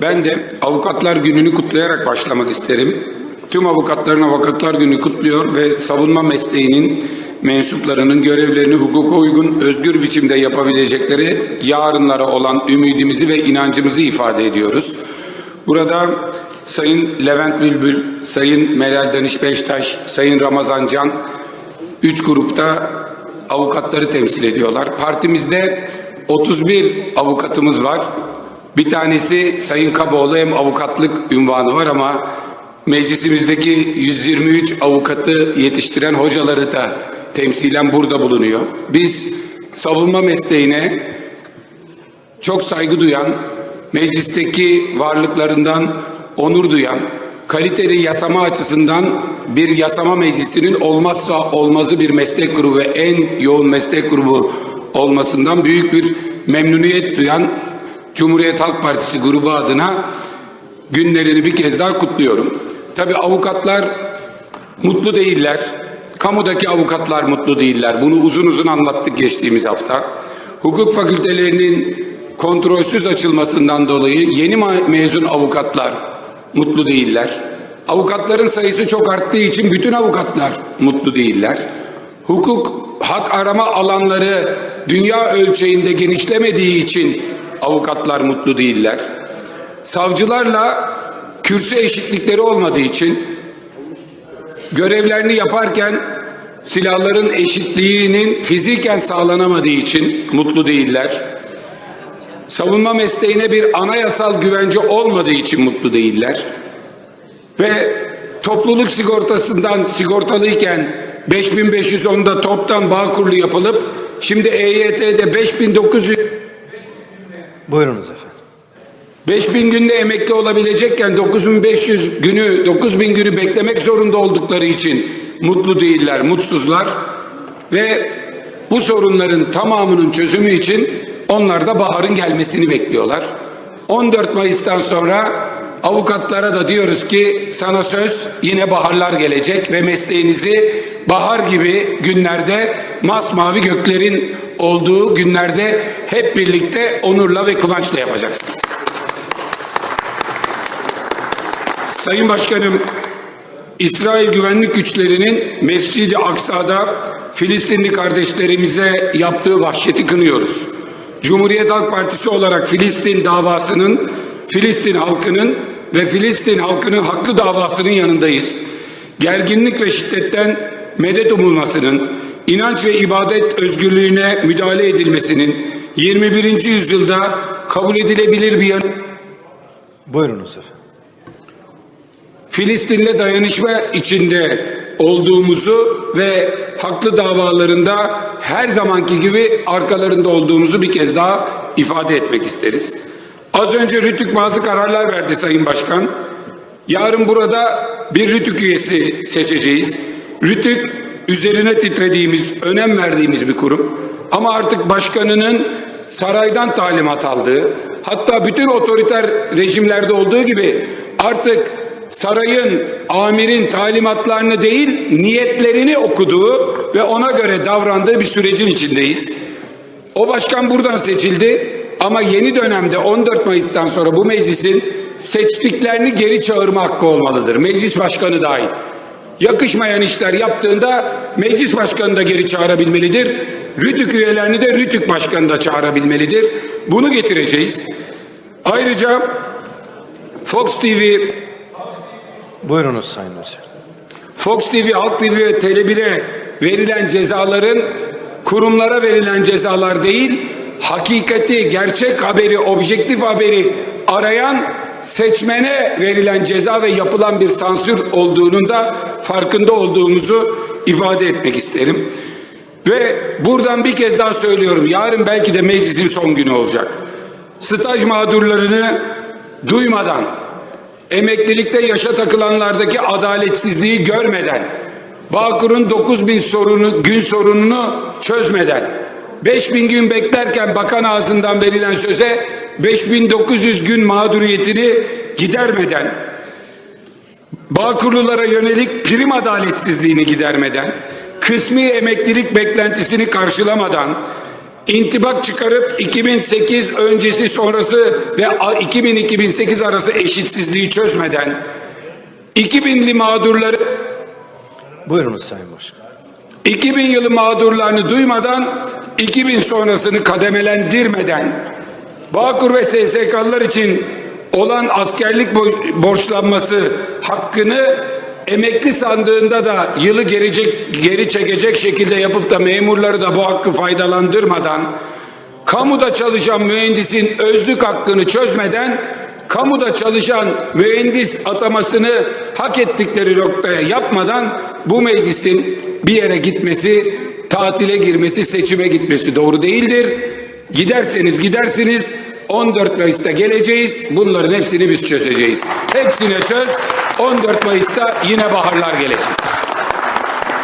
Ben de Avukatlar Günü'nü kutlayarak başlamak isterim. Tüm avukatların Avukatlar Günü kutluyor ve savunma mesleğinin mensuplarının görevlerini hukuka uygun, özgür biçimde yapabilecekleri yarınlara olan ümidimizi ve inancımızı ifade ediyoruz. Burada Sayın Levent Bülbül, Sayın Meral Danış Beştaş, Sayın Ramazan Can, üç grupta avukatları temsil ediyorlar. Partimizde 31 avukatımız var. Bir tanesi Sayın Kaboğlu hem avukatlık ünvanı var ama meclisimizdeki 123 avukatı yetiştiren hocaları da temsilen burada bulunuyor. Biz savunma mesleğine çok saygı duyan, meclisteki varlıklarından onur duyan, kaliteli yasama açısından bir yasama meclisinin olmazsa olmazı bir meslek grubu ve en yoğun meslek grubu olmasından büyük bir memnuniyet duyan Cumhuriyet Halk Partisi grubu adına günlerini bir kez daha kutluyorum. Tabi avukatlar mutlu değiller. Kamudaki avukatlar mutlu değiller. Bunu uzun uzun anlattık geçtiğimiz hafta. Hukuk fakültelerinin kontrolsüz açılmasından dolayı yeni mezun avukatlar mutlu değiller. Avukatların sayısı çok arttığı için bütün avukatlar mutlu değiller. Hukuk hak arama alanları dünya ölçeğinde genişlemediği için avukatlar mutlu değiller. Savcılarla kürsü eşitlikleri olmadığı için görevlerini yaparken silahların eşitliğinin fiziken sağlanamadığı için mutlu değiller. Savunma mesleğine bir anayasal güvence olmadığı için mutlu değiller. Ve topluluk sigortasından sigortalıyken 5510'da toptan bağ kurulu yapılıp şimdi EYT'de 5900 Buyurunuz efendim. 5000 günde emekli olabilecekken 9500 günü 9000 günü beklemek zorunda oldukları için mutlu değiller, mutsuzlar ve bu sorunların tamamının çözümü için onlar da baharın gelmesini bekliyorlar. 14 Mayıs'tan sonra avukatlara da diyoruz ki sana söz yine baharlar gelecek ve mesleğinizi bahar gibi günlerde masmavi göklerin olduğu günlerde hep birlikte onurla ve kıvançla yapacaksınız. Sayın Başkanım, İsrail güvenlik güçlerinin Mescid-i Aksa'da Filistinli kardeşlerimize yaptığı vahşeti kınıyoruz. Cumhuriyet Halk Partisi olarak Filistin davasının, Filistin halkının ve Filistin halkının haklı davasının yanındayız. Gerginlik ve şiddetten medet umulmasının, inanç ve ibadet özgürlüğüne müdahale edilmesinin 21. yüzyılda kabul edilebilir bir yanı Buyurunuz efendim. Filistin'le dayanışma içinde olduğumuzu ve haklı davalarında her zamanki gibi arkalarında olduğumuzu bir kez daha ifade etmek isteriz. Az önce Rütük bazı kararlar verdi Sayın Başkan. Yarın burada bir Rütük üyesi seçeceğiz. Rütük üzerine titrediğimiz, önem verdiğimiz bir kurum. Ama artık başkanının saraydan talimat aldığı, hatta bütün otoriter rejimlerde olduğu gibi artık sarayın, amirin talimatlarını değil, niyetlerini okuduğu ve ona göre davrandığı bir sürecin içindeyiz. O başkan buradan seçildi ama yeni dönemde 14 Mayıs'tan sonra bu meclisin seçtiklerini geri çağırma hakkı olmalıdır. Meclis başkanı dahil. Yakışmayan işler yaptığında meclis başkanı da geri çağırabilmelidir. Rütük üyelerini de Rütük başkanı da çağırabilmelidir. Bunu getireceğiz. Ayrıca Fox TV Buyurunuz Sayın Özer. Fox TV, Halk TV ve Tele1'e verilen cezaların kurumlara verilen cezalar değil, hakikati, gerçek haberi, objektif haberi arayan seçmene verilen ceza ve yapılan bir sansür olduğunun da farkında olduğumuzu ifade etmek isterim. Ve buradan bir kez daha söylüyorum. Yarın belki de meclisin son günü olacak. Staj mağdurlarını duymadan, emeklilikte yaşa takılanlardaki adaletsizliği görmeden, Bağkur'un 9000 sorunu, gün sorununu çözmeden, 5000 gün beklerken bakan ağzından verilen söze 5900 gün mağduriyetini gidermeden, Bağkurlulara yönelik prim adaletsizliğini gidermeden, kısmi emeklilik beklentisini karşılamadan, intibak çıkarıp 2008 öncesi sonrası ve 2000-2008 arası eşitsizliği çözmeden 2000'li mağdurları Buyurunuz Sayın Başkan. 2000 yılı mağdurlarını duymadan 2000 sonrasını kademelendirmeden Bağkur ve SSK'lılar için olan askerlik bo- borçlanması hakkını emekli sandığında da yılı gelecek, geri çekecek şekilde yapıp da memurları da bu hakkı faydalandırmadan kamuda çalışan mühendisin özlük hakkını çözmeden kamuda çalışan mühendis atamasını hak ettikleri noktaya yapmadan bu meclisin bir yere gitmesi, tatile girmesi, seçime gitmesi doğru değildir. Giderseniz gidersiniz 14 Mayıs'ta geleceğiz. Bunların hepsini biz çözeceğiz. Hepsine söz 14 Mayıs'ta yine baharlar gelecek.